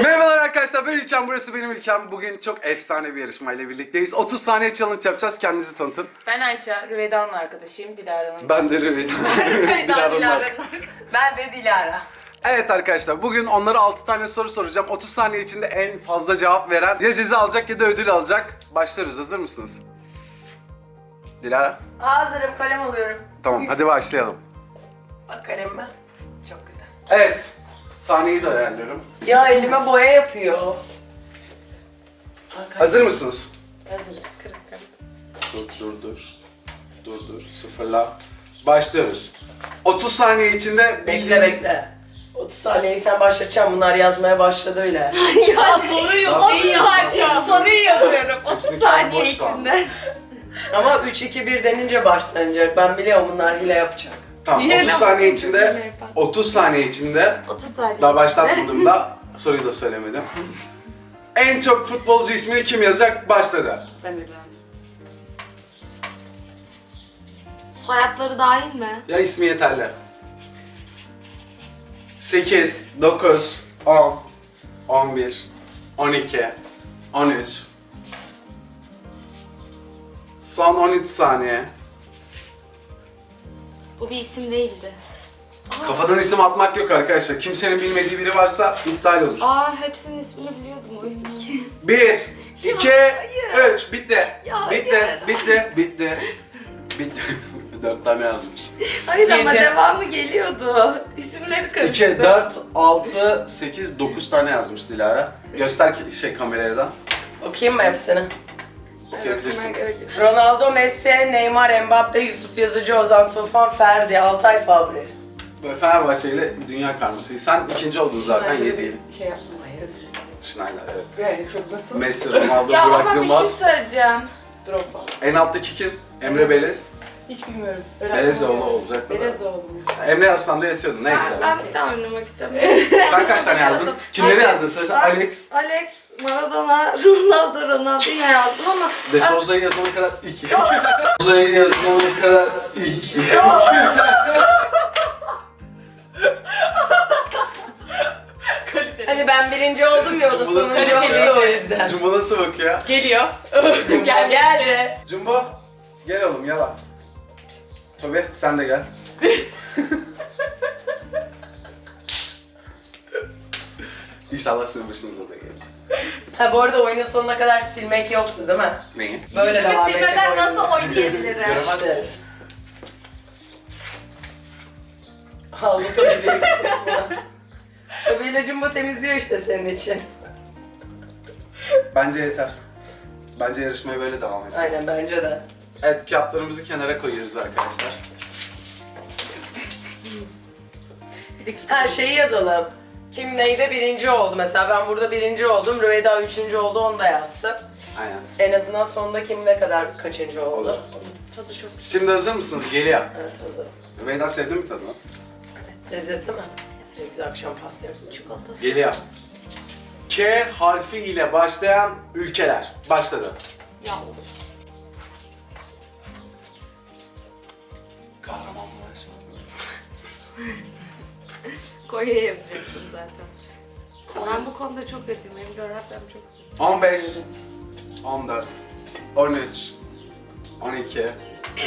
Merhabalar arkadaşlar ben İlkem burası benim İlkem. Bugün çok efsane bir yarışmayla birlikteyiz. 30 saniye challenge yapacağız. Kendinizi tanıtın. Ben Ayça, Rüveda'nın arkadaşıyım, Dilara'nın. Ben de Rüveyda. Rüveda, Dilara'nın Dilara'nın. Ben de Dilara. Evet arkadaşlar bugün onlara 6 tane soru soracağım. 30 saniye içinde en fazla cevap veren ya ceza alacak ya da ödül alacak. Başlıyoruz hazır mısınız? Dilara? Hazırım kalem alıyorum. Tamam hadi başlayalım. Bak kalem ben. Çok güzel. Evet. Saniyeyi de ayarlıyorum. Ya elime boya yapıyor. Bak, Hazır mısınız? Hazırız. Dur dur dur. Dur dur. Sıfırla. Başlıyoruz. 30 saniye içinde Bekle bekle. 30 saniyeyi sen başlatacaksın. Bunlar yazmaya başladı bile. ya soruyu Nasıl 30 saniye soruyu yazıyorum. 30 Hepsini saniye boş ver. içinde. Ama 3 2 1 denince başlanacak. Ben biliyorum bunlar hile yapacak. Tamam Diğerine 30 saniye içinde diğerine yapalım. 30 saniye içinde 30 saniye. daha başlatmadım da soruyu da söylemedim. En çok futbolcu ismini kim yazacak? Başladı. Ben Soyadları dahil mi? Ya ismi yeterli. 8, 9, 10, 11, 12, 13. Son 13 saniye. Bu bir isim değildi. Kafadan isim atmak yok arkadaşlar. Kimsenin bilmediği biri varsa iptal olur. Aa hepsinin ismini biliyordum oysa ki. 1, 2, hayır. 3. Bitti. Ya, bitti, hayır. bitti, bitti. Bitti. 4 tane yazmış. Hayır ama Yedi. devamı geliyordu. İsimleri 2, karıştı. 4, 6, 8, 9 tane yazmış Dilara. Göster ki şey kameraya da. Okuyayım mı hepsini? Okuyabilirsin. Ronaldo, Messi, Neymar, Mbappe, Yusuf Yazıcı, Ozan Tufan, Ferdi, Altay Fabri. Böyle Fenerbahçe ile dünya karması. Sen ikinci oldun zaten 7 Şey yapma. Hayır. Schneider evet. Yani çok nasıl? Messi, Ronaldo, Ya Burak ama bir şey Yılmaz. söyleyeceğim. Drogba. En alttaki kim? Emre Belez. Hiç bilmiyorum. Belezoğlu olacak da. Belezoğlu. Emre Aslan da yatıyordu neyse. Ben, ben bir daha oynamak istiyorum. Sen kaç tane yazdın? Kimleri yazdın? Ben Alex. Alex, Maradona, Ronaldo, Ronaldinho yazdım ama De Souza'yı yazana kadar iki. Souza'yı yazana kadar iki. Hani ben birinci oldum ya o da Cumhur'da sonuncu sıkıntı oldu o yüzden. Cumbo nasıl bakıyor? Geliyor. Gel geldi. Cumbo gel oğlum yala. Tabii sen de gel. İnşallah sizin başınıza da gelir. Ha bu arada oyunun sonuna kadar silmek yoktu değil mi? Neyi? Böyle devam edecek Silmeden oyun. nasıl oynayabilirim? İşte. Büyük kısmına. Tabii ilacımı temizliyor işte senin için. Bence yeter. Bence yarışmaya böyle devam edelim. Aynen bence de. Evet kağıtlarımızı kenara koyuyoruz arkadaşlar. Her şeyi yazalım. Kim neyde birinci oldu mesela ben burada birinci oldum, Rüveyda üçüncü oldu onu da yazsın. Aynen. En azından sonunda kim ne kadar kaçıncı oldu. Olur. tadı çok Şimdi hazır mısınız? Geliyor. Evet hazır. Rümeyda sevdin mi tadını? Lezzetli mi? Ne güzel akşam pasta yapılıyor. çikolatası. Geliyor. K harfi ile başlayan ülkeler. Başladı. Ya olur. Konya yazacaktım zaten. Ben bu konuda çok kötüyüm. Benim coğrafyam çok kötü. 15, 14, 13, 12,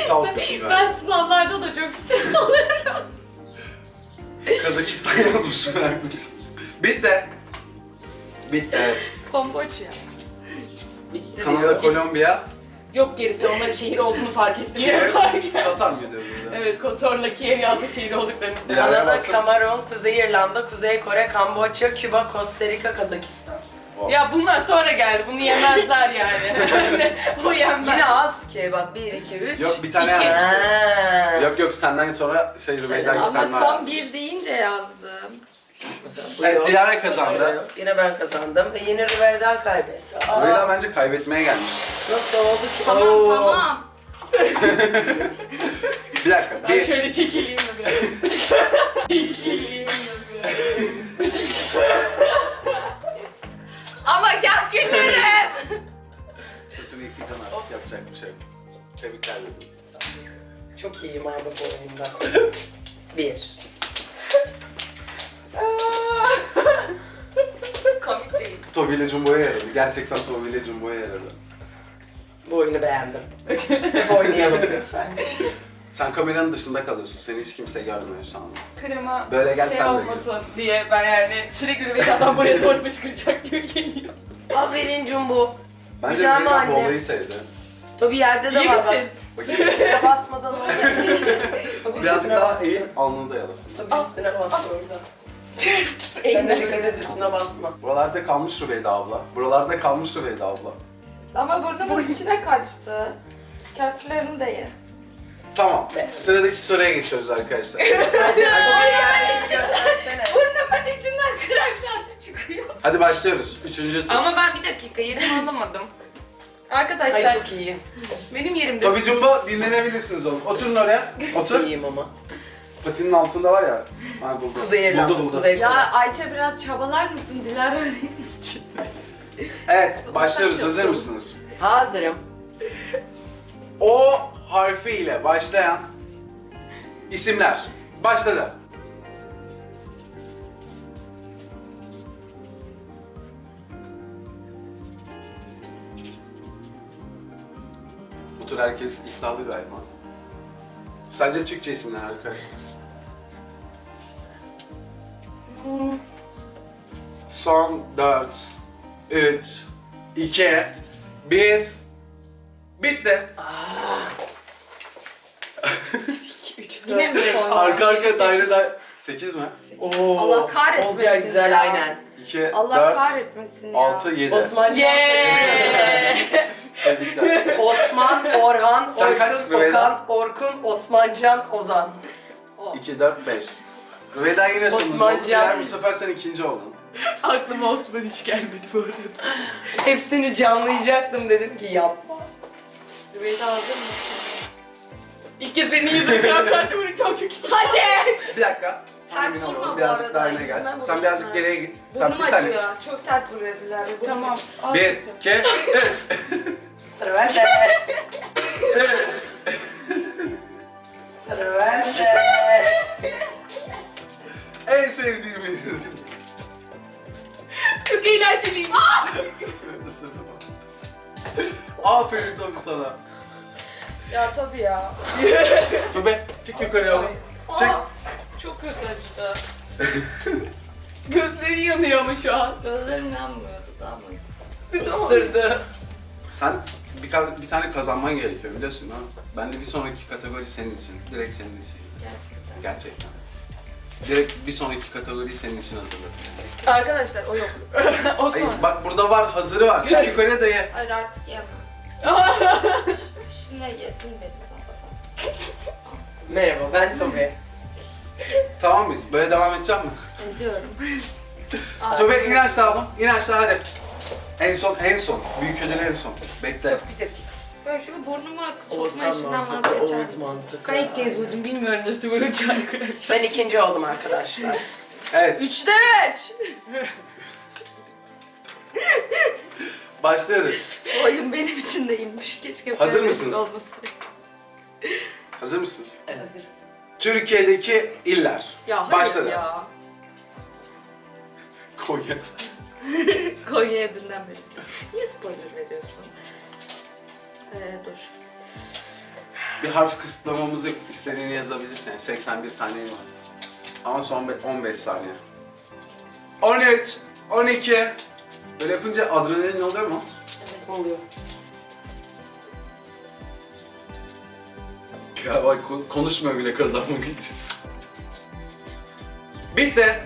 Kalkışın ben. Ben sınavlarda da çok stres oluyorum. Kazakistan yazmış merakmış. Bitti. Bitti evet. Komboçya. Bitti Kanada. Kolombiya, Yok gerisi onların şehir olduğunu fark ettim Kiev, yazarken. Katar mıydı öbürü? Evet Kotor'la Kiev yazdık şehir olduklarını. Kanada. Kamerun, Kuzey İrlanda, Kuzey Kore, Kamboçya, Küba, Costa Rica, Kazakistan. Wow. Ya bunlar sonra geldi. Bunu yemezler yani. o yenmez. Yine az ki bak 1, 2, 3. Yok bir tane yazmış. Yok yok senden sonra şey Rümeyda iki Ama tane daha son bir deyince yazdım. Mesela bu. Dilara Öyle kazandı. Yine ben kazandım ve yine Rüveyda kaybetti. Aa, Rümeyda bence kaybetmeye gelmiş. nasıl oldu ki? Tamam Oo. tamam. Bir dakika. Ben Bir, şöyle çekileyim mi biraz? çekileyim mi biraz? Ama gel güllerim. sesini yıkayacaksın artık yapacak bir şey yok. Tebrikler dedim. Çok iyiyim abi bu oyunda. Bir. Tobi ile Jumbo'ya yaradı. Gerçekten Tobi ile Jumbo'ya yaradı. Bu oyunu beğendim. Oynayalım lütfen. Sen kameranın dışında kalıyorsun. Seni hiç kimse görmüyor şu anda. Krema Böyle gel şey sen de olmasın diye ben yani sürekli Rüveyda'dan buraya doğru fışkıracak gibi geliyor. Aferin Jumbo. Bence Güzel mi Rüveyda bu olayı sevdi. Tabii yerde de İyi var bak. misin? Bakayım. Yere basmadan orada. Tabii Birazcık üstüne daha bastı. iyi, alnını da yalasın. Tabii üstüne bastı orada. Sen de dikkat et üstüne basma. Buralarda kalmış Rüveyda abla. Buralarda kalmış Rüveyda abla. Ama burnumun içine kaçtı. Köklerini de ye. Tamam. Sıradaki soruya geçiyoruz arkadaşlar. Yer geçiyorsan Burnumun içinden krem şanti çıkıyor. Hadi başlıyoruz. Üçüncü tur. Ama ben bir dakika yerimi alamadım. Arkadaşlar Ay çok iyi. benim yerimde. Tobi Jumbo dinlenebilirsiniz oğlum. Oturun oraya. Otur. İyiyim ama. Patinin altında var ya. Ha buldu. Kuzey Irlanda. Buldu buldu. Kuzey Ya Irlanda. Ayça biraz çabalar mısın Dilara? Evet başlıyoruz. Hazır mısınız? Hazırım. O harfiyle başlayan isimler. Başladı. Bu tur herkes iddialı galiba. Sadece Türkçe isimler arkadaşlar. Son 4, 3, 2, 1, bitti. Yine mi son? Arka arkaya daire daire. 8 mi? Oo, Allah kahretmesin Olacak güzel ya. aynen. 2, Allah 4, kahretmesin ya. 6, 7. Osman! Tebrikler. Osman, Orhan, Sen kaç Orkun, Rüveyda? Okan, Orkun, Osmancan, Ozan. 2, 4, 5. Rüveyda yine sonunda Osman oldu. Diğer bu sefer sen ikinci oldun. Aklıma Osman hiç gelmedi bu arada. Hepsini canlayacaktım dedim ki yapma. Rüveyda hazır mısın? İlk kez benim yüzüm krem şanti vuracağım çok iyi. Hadi! Bir dakika. Sert Emin vurma olalım. bu Birazcık arada, daha öne gel. Sen birazcık geriye git. Sen Burnum bir saniye. acıyor. Çok sert vuruyor Dilara. Burnum. Tamam. al 1, bakacağım. 2, 3. Sıra bende. 3. Sıra bende. En sevdiğimiz. Çok eğlenceliyim. Isırdım. Aferin tabii sana. Ya tabii ya. Tube çık yukarıya oğlum. Çık. Aa, çok kötü acıdı. Gözleri yanıyor ama şu an. Gözlerim yanmıyordu daha mı? Isırdı. Sen bir, ka- bir tane kazanman gerekiyor biliyorsun ha. Ben de bir sonraki kategori senin için. Direkt senin için. Gerçekten. Gerçekten. Direkt bir sonraki kategoriyi senin için hazırladım. Arkadaşlar o yok. o sonra. bak burada var, hazırı var. Çık yukarıya da ye. Hayır artık yemem. Şimdi yedim beni. Merhaba ben Tobi. Tamam mıyız? Böyle devam edeceğim mi? Ediyorum. Tövbe in aşağı oğlum. İn aşağı hadi. En son, en son. Büyük ödül en son. Bekle. Bir dakika. Böyle şu burnumu sokma Oğuzhan işinden mantıklı, vazgeçer Oğuz misin? mantıklı. Ben ilk kez vurdum. Bilmiyorum nasıl vuracağını şanti. Ben ikinci oldum arkadaşlar. Evet, Üçte üç! başlıyoruz. Bu oyun benim için de inmiş. Keşke Hazır böyle mısınız? olmasaydı. Hazır mısınız? Hazırız. Türkiye'deki iller. Ya hayır Başladı. ya. Konya. Konya'ya dinlenmedik. Niye spoiler veriyorsun? Ee, dur. Bir harf kısıtlamamızı istediğini yazabilirsin. Yani 81 tane var. Ama son be- 15 saniye. 13, 12. Böyle yapınca adrenalin oluyor mu? Oluyor. Ya bak ko- konuşmuyor bile kazanmak için. Bitti.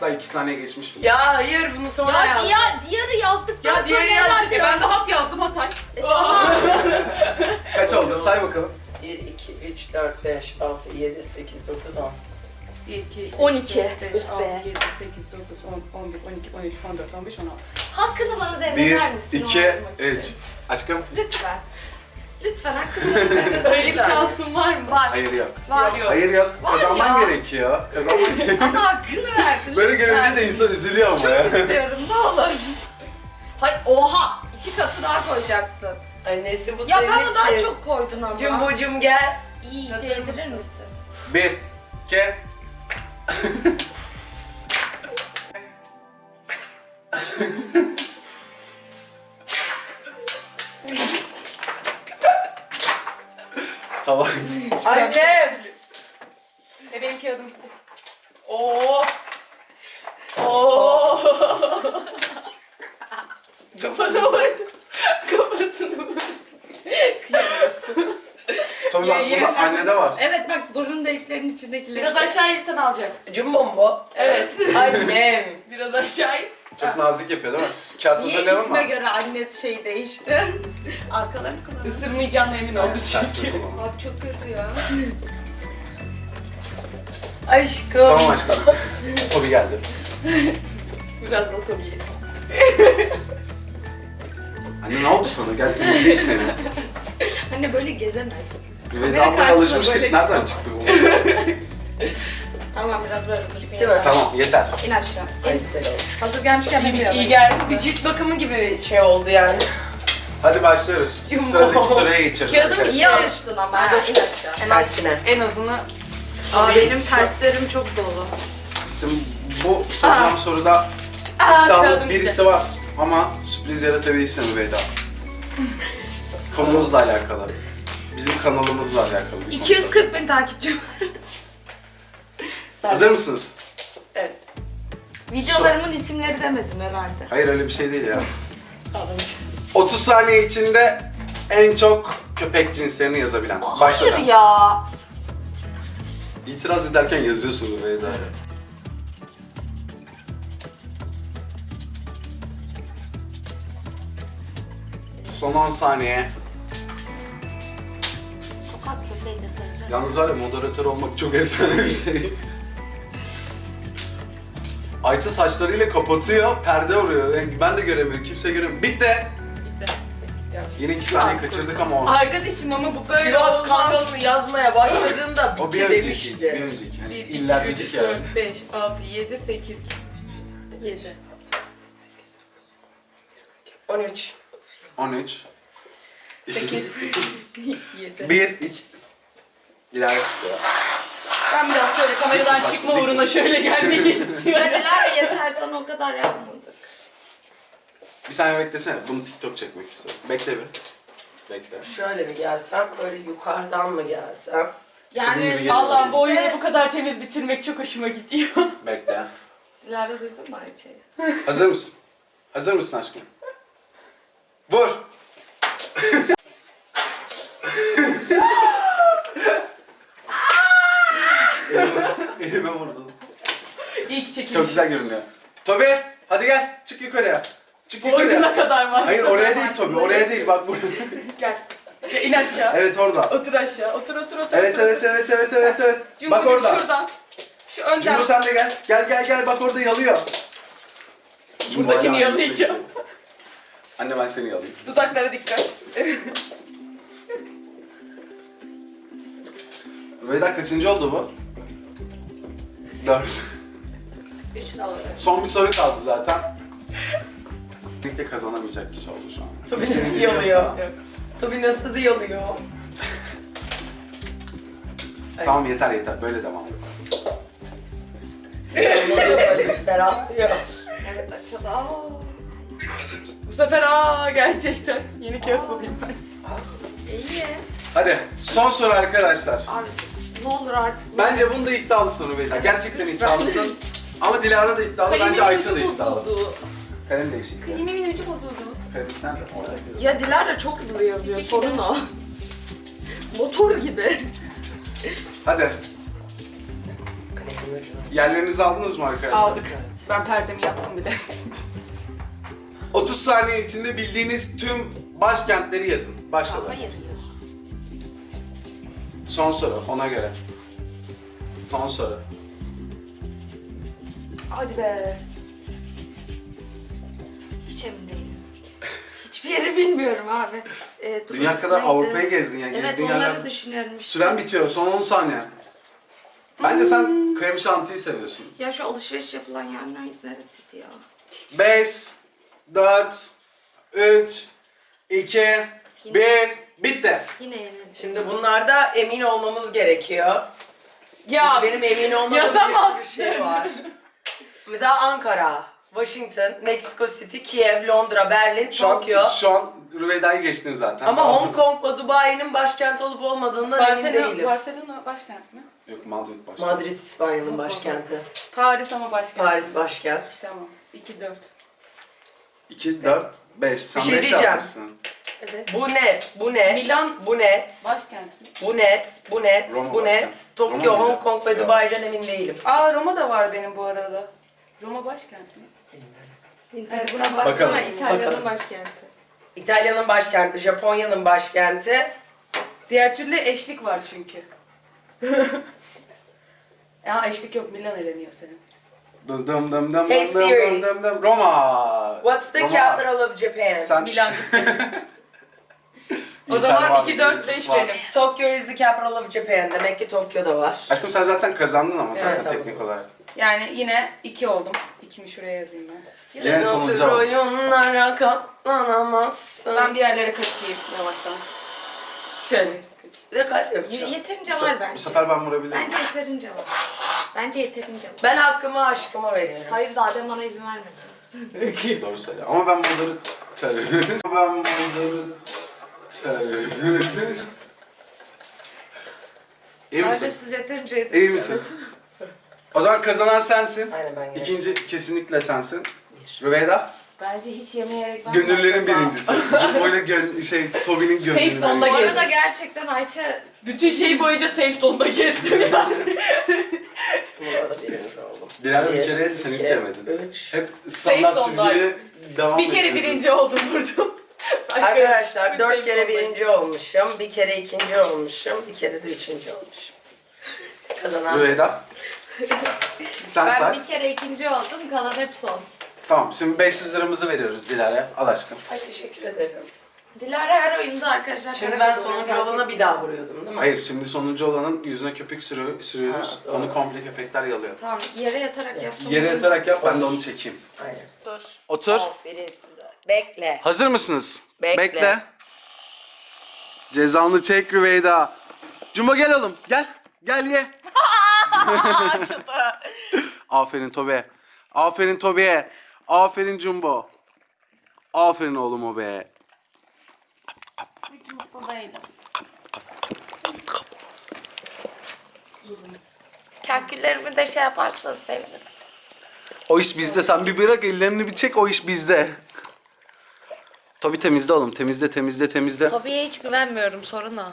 Hatta 2 saniye geçmiş bile. Ya hayır bunu sonra Ya yaz. diğer, diğeri yazdıktan Ya diğeri sonra yazdık. E ben de hat yazdım Hatay. E, tamam. Kaç oldu? Say bakalım. 1, 2, 3, 4, 5, 6, 7, 8, 9, 10. 1, 2, 12. 5, Üf 6, be. 7, 8, 9, 10, 11, 12, 13, 14, 15, 16. Hakkını bana 1, devreder misin? 2, o oynamak için? 3. Aşkım? Lütfen. Lütfen devreder Öyle bir saniye. şansın var mı? Var. Hayır yok. Var. Yok. Hayır yok. Var Kazanman ya. gerekiyor. Kazanman gerekiyor. Ama hakkını verdin. Böyle lütfen. görünce de insan üzülüyor ama Çok ya. istiyorum ne olur. Hayır oha! iki katı daha koyacaksın. Annesi bu Ya senin bana daha için. çok koydun ama. Cumbucum gel. İyi yedirir mısın? misin? 1, 2, Oo. Oo. Kafana vurdu. Kafasını vurdu. Kıyamıyorsun. Tabii bak Ye- burada ye. annede var. Evet bak burun deliklerinin içindekileri. Biraz aşağı insen alacak. Jumbo mu bu? Evet. Annem. Biraz aşağı in. Çok nazik yapıyor değil mi? Kağıt Niye hazırlayalım isme mı? göre anne şey değişti? Arkalarını kullan. Isırmayacağına emin oldu Tersini çünkü. Abi çok kötü ya. Aşkım. Tamam aşkım. Tobi geldi. Biraz da Tobi yesin. Anne ne oldu sana? Gel temizleyeyim seni. Anne böyle gezemez. Ve karşısına alışmıştık. böyle Nereden çıktı bu? Tamam biraz böyle dursun. Yeter. tamam yeter. İn aşağı. Ay İn. güzel oldu. Hazır gelmişken bir İyi geldi. Bir cilt bakımı gibi şey oldu yani. Hadi başlıyoruz. Jumbo. Sıradaki soruya geçiyoruz. Kağıdım arkadaşlar. iyi alıştın ama. Hadi. in aşağı. En, Tersine. en azını. Aa, benim terslerim çok dolu. Şimdi bu soracağım soruda Aa, iddialı kağıdım birisi var ama sürpriz yaratabilirsin Rüveyda. Konumuzla alakalı. Bizim kanalımızla alakalı. bir konu. 240 bin takipçim var. Hazır mısınız? Evet. Videolarımın isimleri demedim herhalde. Hayır öyle bir şey değil ya. Ağlamak 30 saniye içinde en çok köpek cinslerini yazabilen. Başladı. Hayır ya. İtiraz ederken yazıyorsun Rüveyda. Son 10 saniye. Sokak köpeği de sayılır. Yalnız var ya moderatör olmak çok efsane bir şey. Ayça saçlarıyla kapatıyor, perde vuruyor. Yani ben de göremiyorum, kimse göremiyor. Bitti. Yine iki Sivas saniye kaçırdık ama o. Arkadaşım ama bu böyle Sivas olmaz. yazmaya başladığında O bir bitti önceki, demişti. bir önceki. Hani 1, 2, iller 3, dedik ya. 4, 5, 6, 7, 8. 7. 13. 13. 8. 7. 1, 2. İleride çıktı. Ben biraz şöyle kameradan çıkma uğruna şöyle gelmek istiyorum. Dediler yeter sana o kadar yapmadık. Bir saniye beklesene, bunu TikTok çekmek istiyorum. Bekle bir. Bekle. Şöyle mi gelsem, böyle yukarıdan mı gelsem? Gibi Yani. Allah bu oyunu bu kadar temiz bitirmek çok hoşuma gidiyor. Bekle. Dilara duydun mu Ayça'yı? Hazır mısın? Hazır mısın aşkım? Vur! elime, elime vurdun. İyi ki çekilmiş. Çok güzel görünüyor. Tobi hadi gel çık yukarıya. Çık Boynuna kadar var. Hayır oraya değil Tobi oraya değil bak buraya. Gel. Gel in aşağı. evet orada. Otur aşağı. Otur otur otur. Evet otur, evet otur. evet evet evet evet. Bak orada. şuradan. Şu önden. Cumhur sen de gel. Gel gel gel bak orada yalıyor. Cumhur Buradakini hala yalayacağım. aynısını. Anne ben seni yalayayım. Dudaklara dikkat. Veda kaçıncı oldu bu? Dört. Üç alarak. Son bir soru kaldı zaten. Birlikte kazanamayacak kişi oldu şu an. Tabii nasıl yalıyor? Tabii nasıl yalıyor? Tamam yeter yeter böyle devam et. Ferahlıyor. Evet açıldı. Aa. Bu sefer aa gerçekten. Yeni kağıt bulayım ben. İyi. Hadi son soru arkadaşlar. Abi ne olur artık. Bence bunda iddialısın Rüveyda. Gerçekten iddialısın. Ama Dilara da iddialı, bence Ayça da iddialı. bozuldu. Kalem değişik. Kalimin ucu bozuldu. Kalem nerede? Orada. Ya Dilara çok hızlı yazıyor. Sorun o. Motor gibi. Hadi. Yerlerinizi aldınız mı arkadaşlar? Aldık. Ben perdemi yaptım bile. 30 saniye içinde bildiğiniz tüm başkentleri yazın. Başladı. Hayır. Son soru ona göre. Son soru. Hadi be. Hiç emin değilim. Hiçbir yeri bilmiyorum abi. Ee, dur, Dünya kadar? Avrupa'yı gezdin yani. Evet gezdiğin onları yerler- düşünüyorum. Süren bitiyor. Son 10 saniye. Bence sen krem şantiyi seviyorsun. Ya şu alışveriş yapılan yer nerede- neresiydi ya? 5, 4, 3, 2, 1, bitti. Yine yenildim. Şimdi bunlarda emin olmamız gerekiyor. Ya benim emin olmadığım bir yazamazsın. sürü şey var. Mesela Ankara, Washington, Mexico City, Kiev, Londra, Berlin, Şu an, Tokyo. şu an Rüveyda'yı geçtin zaten. Ama. Hong Kong'la Dubai'nin başkent olup olmadığından emin Barcelona, değilim. Barcelona başkent mi? Yok Madrid başkent. Madrid İspanya'nın başkenti. Paris ama başka. Paris başkent. Tamam. 2 4. 2, 4, 5. Sen şey 5 diyeceğim. yapmışsın. Evet. Bu net, bu net. Milan- bu net. Başkent mi? Bu net, bu net, Roma bu net. başkent. Tokyo, Roma? Hong Kong ve. Dubai'den emin değilim. Aa Roma da var benim bu arada. Roma başkent mi? İnternetten buna baksana bakalım. İtalya'nın Bakalım. başkenti. İtalya'nın başkenti, Japonya'nın başkenti. Diğer türlü eşlik var çünkü. ya eşlik yok Milan eleniyor senin. Dım dım dım dım Hey dım dım Siri. dım dım Roma. What's the Roma. capital of Japan? Sen Milan gitti. o zaman var, 2 4 5 var. benim. Tokyo is the capital of Japan. Demek ki Tokyo'da var. Aşkım sen zaten kazandın ama zaten Evet, teknik olarak. Yani yine 2 oldum. 2'mi şuraya yazayım ben. Yine Sen sonuncu otur ama. oyunlara katlanamazsın. Ben bir yerlere kaçayım yavaştan. Şöyle kaçayım. Bir de kalp yapacağım. Yeterince Bu, var bu bence. sefer ben vurabilirim. Bence yeterince var. Bence yeterince var. Ben hakkımı aşkıma veriyorum. Hayır daha demin bana izin vermediniz. Doğru söyle. Ama ben bunları terörüm. ben bunları terörüm. İyi Bence misin? siz yeterince yeterince. İyi misin? O zaman kazanan sensin. Aynen ben yerim. İkinci kesinlikle sensin. Rüveyda, Bence hiç yemeyerek ben gönüllerin birincisi. Jumbo'yla gön şey, Toby'nin gönlünü. Safe zone'da Bu gezdim. arada gerçekten Ayça Bütün şey boyunca safe zone'da gezdim ya. Bu arada birinci oldum. Dilara bir Bir, kere yedi, sen hiç iki, yemedin. Üç. Hep standart Safe çizgili devam bir kere birinci oldum vurdum. Arkadaşlar dört safe kere birinci olmuşum, bir kere ikinci olmuşum, bir kere de üçüncü olmuşum. Kazanan. Rüveyda. Sen ben say. bir kere ikinci oldum kalan hep son. Tamam şimdi 500 liramızı veriyoruz Dilara'ya. Al aşkım. Ay teşekkür ederim. Dilara her oyunda arkadaşlar. Şimdi ben sonuncu olana bir daha vuruyordum değil mi? Hayır şimdi sonuncu olanın yüzüne köpük sürüyor, sürüyoruz. Ha, doğru. onu komple köpekler yalıyor. Tamam yere yatarak yapsam. Yere yatarak yap ben de onu çekeyim. Aynen. Dur. Otur. Aferin size. Bekle. Hazır mısınız? Bekle. Cezanlı çek Rüveyda. Cumba gel oğlum. Gel. Gel ye. Aferin Tobe. Aferin Tobe'ye. Aferin Jumbo. Aferin oğlum o be. Hiç mutlu değilim. Kalküllerimi de şey yaparsanız sevinirim. O iş bizde. Sen bir bırak ellerini bir çek o iş bizde. Tobi temizle oğlum. Temizle temizle temizle. Hobiye hiç güvenmiyorum sorun o.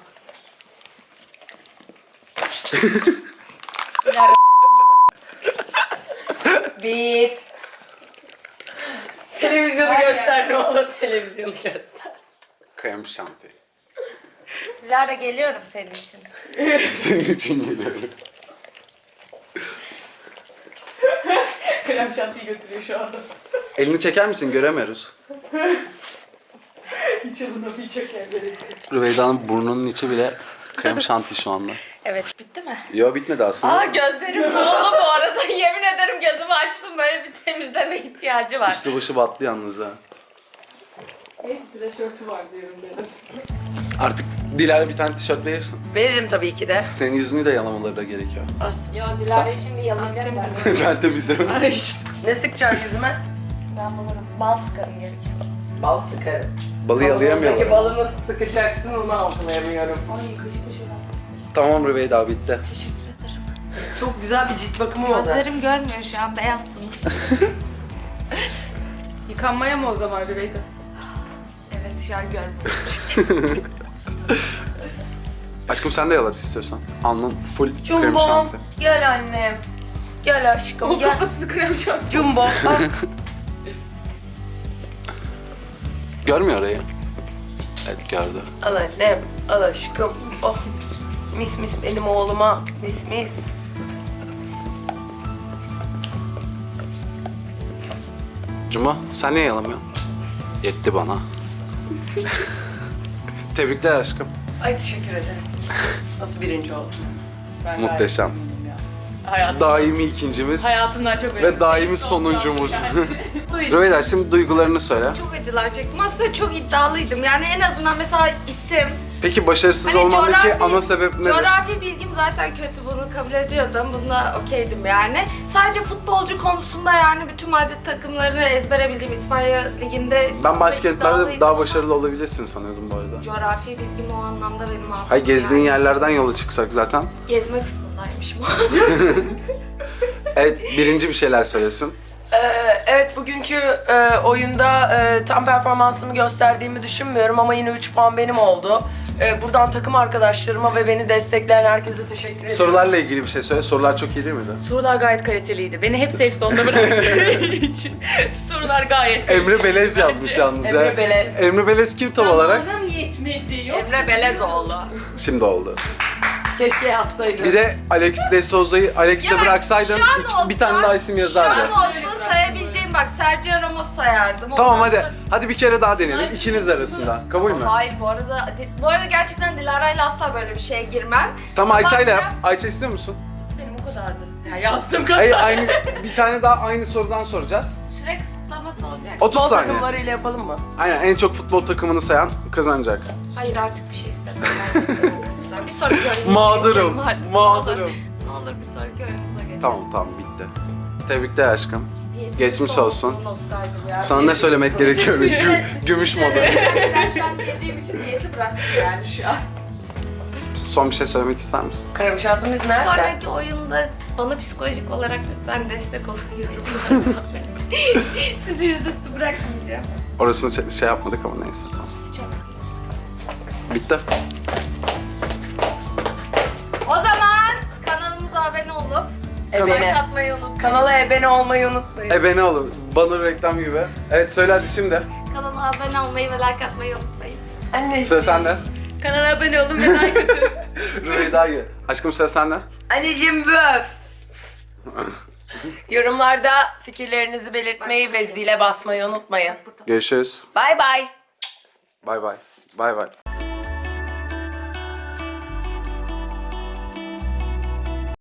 Dilara Bip. Televizyonu göster ne olur televizyonu göster. Krem şanti. Dilara geliyorum senin için. Senin için geliyorum. Krem şantiyi götürüyor şu anda. Elini çeker misin? Göremiyoruz. Çok yerlere. Rüveyda'nın burnunun içi bile krem şanti şu anda. Evet bitti mi? Yo bitmedi aslında. Aa gözlerim buğulu bu arada. Yemin ederim gözümü açtım böyle bir temizleme ihtiyacı var. Üstü başı battı yalnız ha. Neyse size şörtü var diyorum deriz. Artık Dilara bir tane tişört verirsin. Veririm tabii ki de. Senin yüzünü de yalamaları da gerekiyor. As. Yo Dilara'yı şimdi yalayacağım ben. ben temizlerim. Ay hiç. Ne sıkacaksın yüzüme? Ben bulurum. Bal sıkarım gerekiyor. Bal sıkarım. Balı Peki yalayamıyorlar. balı nasıl sıkacaksın onu algılayamıyorum. Ay kaşı kaşı. Tamam Rüveyda bitti. Teşekkür ederim. Çok güzel bir cilt bakımı oldu. Gözlerim görmüyor şu an beyazsınız. Yıkanmaya mı o zaman Rüveyda? evet şu an görmüyorum. Aşkım sen de yalat istiyorsan. Alnın full krem Jumbo şanti. gel annem. Gel aşkım O gel. kafası krem şanti. Jumbo Görmüyor orayı. Evet gördü. al annem. Al aşkım. Oh. Mis mis benim oğluma. Mis mis. Cuma sen niye yalamıyorsun? Yetti bana. Tebrikler aşkım. Ay teşekkür ederim. Nasıl birinci oldun? Ben Muhteşem. gayet memnunum ya. Hayatım, Daimi ikincimiz hayatımdan çok ve önemli. daimi Safe sonuncumuz. Yani. Rüveyda şimdi duygularını söyle. çok acılar çektim. Aslında çok iddialıydım. Yani en azından mesela isim, Peki başarısız Hani olmandaki coğrafi- ana sebep nedir? Coğrafi bilgim zaten kötü bunu kabul ediyordum. Bununla okeydim yani. Sadece futbolcu konusunda yani bütün Madrid takımlarını ezbere bildiğim İspanya Ligi'nde Ben başkentlerde iddialıydım daha ama başarılı olabilirsin sanıyordum bu arada. Coğrafi bilgim o anlamda benim affım. Hayır gezdiğin yani. yerlerden yola çıksak zaten. Gezmek istedim. Yanındaymışım. Evet birinci bir şeyler söylesin. Ee, evet bugünkü e, oyunda e, tam performansımı gösterdiğimi düşünmüyorum ama yine 3 puan benim oldu. E, buradan takım arkadaşlarıma ve beni destekleyen herkese teşekkür ederim. Sorularla ilgili bir şey söyle. Sorular çok iyi değil miydi? Sorular gayet kaliteliydi. Beni hep safe zone'da bıraktığı için sorular gayet kaliteli. Emre Belez yazmış yalnız ya. Emre Belez. Emre Belez kim tam olarak? Zamanım yetmedi. Yok. Emre Belezoğlu. Şimdi oldu. Keşke yazsaydım. Bir de Alex de Souza'yı Alex'e Ya bak, bıraksaydın şu an iki- bir olsa- tane daha isim yazardı. Şu an olsa sayabileceğim bak Sergio Ramos sayardım. Tamam Ondan hadi. sonra- Hadi bir kere daha deneyelim. İkiniz arasında. Kabul mü? Hayır bu arada bu arada gerçekten Dilara'yla asla böyle bir şeye girmem. Tamam Ayça'yla yap. Ayça istiyor musun? Benim o kadardı. Ya yazdım kadar. Hayır aynı bir tane daha aynı sorudan soracağız. Süre kısıtlaması olacak. 30 Futbol saniye. takımlarıyla yapalım mı? Aynen en çok futbol takımını sayan kazanacak. Hayır artık bir şey istemiyorum. Ben bir sonraki oyunumuza Mağdurum, geçelim hadi. Ne mağdurum. Ne olur bir sonraki oyunumuza geçelim. Tamam tamam bitti. Tebrikler aşkım. Geçmiş son- olsun. Sana ne söylemek gerekiyor? Gü- gümüş modu. Ben şu an yediğim için diyeti bıraktım yani şu an. Son bir şey söylemek ister misin? Karamışatımız nerede? Sonraki oyunda bana psikolojik olarak lütfen destek olun yorumlarda. Sizi yüzüstü bırakmayacağım. Orasını şey- şey yapmadık ama neyse tamam. Hiç. Bitti. Ebene. atmayı unutmayın. Kanala ebene olmayı unutmayın. Ebene olun. Bana reklam gibi. Evet söyle hadi şimdi. Kanala abone olmayı ve like atmayı unutmayın. Anneciğim. Sıra sende. Kanala abone olun ve like atın. Rüveyda'yı. Aşkım sıra sende. Anneciğim böf. Yorumlarda fikirlerinizi belirtmeyi ve zile basmayı unutmayın. Görüşürüz. Bay bay. Bay bay. Bay bay.